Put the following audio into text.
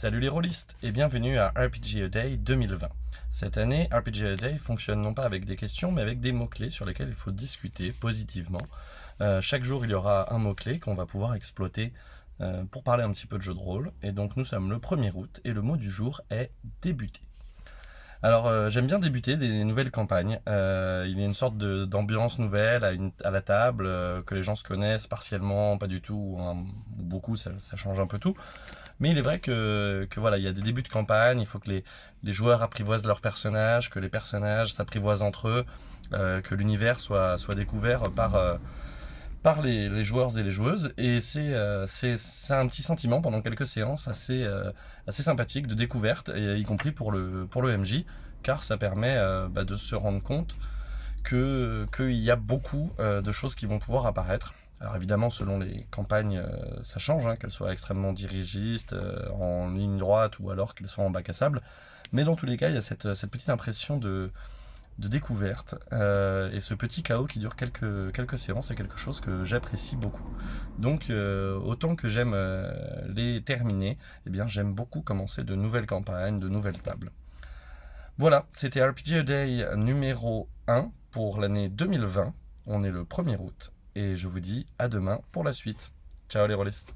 Salut les rôlistes et bienvenue à RPG Day 2020. Cette année, RPG Day fonctionne non pas avec des questions mais avec des mots-clés sur lesquels il faut discuter positivement. Euh, chaque jour il y aura un mot-clé qu'on va pouvoir exploiter euh, pour parler un petit peu de jeu de rôle. Et donc nous sommes le 1er août et le mot du jour est débuter. Alors euh, j'aime bien débuter des nouvelles campagnes. Il y a une sorte d'ambiance nouvelle à, la table, que les gens se connaissent partiellement, pas du tout, ou, beaucoup, ça, change un peu tout. Mais il est vrai que, voilà, il y a des débuts de campagne, il faut que les, joueurs apprivoisent leurs personnages, que les personnages s'apprivoisent entre eux, que l'univers soit, découvert par par les, joueurs et les joueuses. Et euh, c'est un petit sentiment pendant quelques séances assez, euh, sympathique de découverte, y compris pour le, MJ, car ça permet euh, bah, de se rendre compte qu'il y a beaucoup de choses qui vont pouvoir apparaître. Alors évidemment, selon les campagnes, ça change, hein, qu'elles soient extrêmement dirigistes, en ligne droite ou alors qu'elles soient en bac à sable. Mais dans tous les cas, il y a cette, petite impression de, découverte. Euh, et ce petit chaos qui dure quelques, séances est quelque chose que j'apprécie beaucoup. Donc euh, autant que j'aime euh, les terminer, eh bien j'aime beaucoup commencer de nouvelles campagnes, de nouvelles tables. Voilà, c'était RPG Day numéro 1 pour l'année 2020. On est le 1er août et je vous dis à demain pour la suite. Ciao les rôlistes